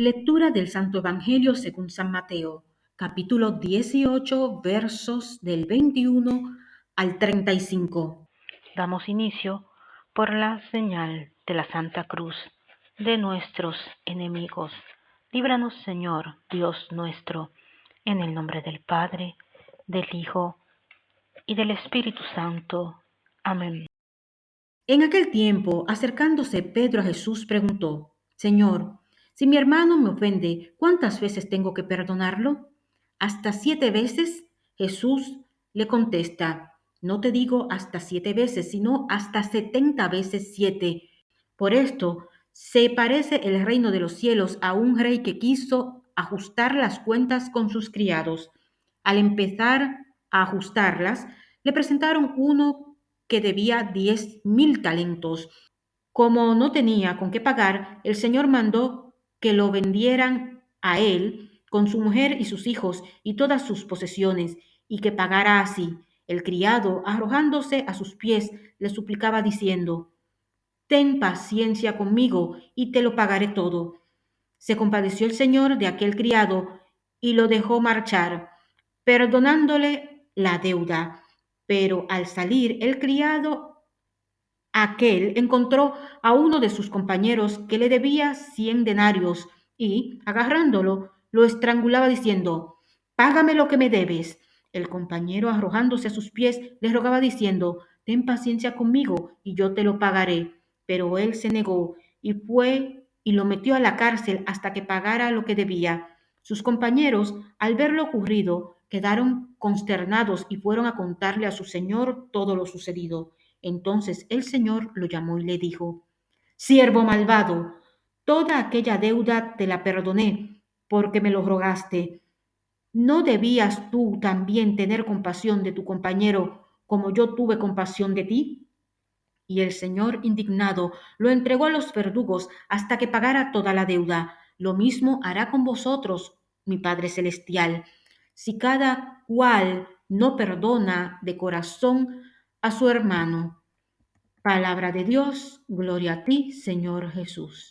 Lectura del Santo Evangelio según San Mateo, capítulo 18, versos del 21 al 35. Damos inicio por la señal de la Santa Cruz de nuestros enemigos. Líbranos, Señor, Dios nuestro, en el nombre del Padre, del Hijo y del Espíritu Santo. Amén. En aquel tiempo, acercándose Pedro a Jesús, preguntó, Señor, si mi hermano me ofende, ¿cuántas veces tengo que perdonarlo? ¿Hasta siete veces? Jesús le contesta, no te digo hasta siete veces, sino hasta setenta veces siete. Por esto se parece el reino de los cielos a un rey que quiso ajustar las cuentas con sus criados. Al empezar a ajustarlas, le presentaron uno que debía diez mil talentos. Como no tenía con qué pagar, el Señor mandó que lo vendieran a él con su mujer y sus hijos y todas sus posesiones, y que pagara así. El criado, arrojándose a sus pies, le suplicaba diciendo, Ten paciencia conmigo y te lo pagaré todo. Se compadeció el señor de aquel criado y lo dejó marchar, perdonándole la deuda. Pero al salir el criado Aquel encontró a uno de sus compañeros que le debía cien denarios y, agarrándolo, lo estrangulaba diciendo, Págame lo que me debes. El compañero, arrojándose a sus pies, le rogaba diciendo, Ten paciencia conmigo y yo te lo pagaré. Pero él se negó y fue y lo metió a la cárcel hasta que pagara lo que debía. Sus compañeros, al ver lo ocurrido, quedaron consternados y fueron a contarle a su señor todo lo sucedido. Entonces el Señor lo llamó y le dijo, Siervo malvado, toda aquella deuda te la perdoné porque me lo rogaste. ¿No debías tú también tener compasión de tu compañero como yo tuve compasión de ti? Y el Señor, indignado, lo entregó a los verdugos hasta que pagara toda la deuda. Lo mismo hará con vosotros, mi Padre Celestial, si cada cual no perdona de corazón a su hermano. Palabra de Dios, gloria a ti, Señor Jesús.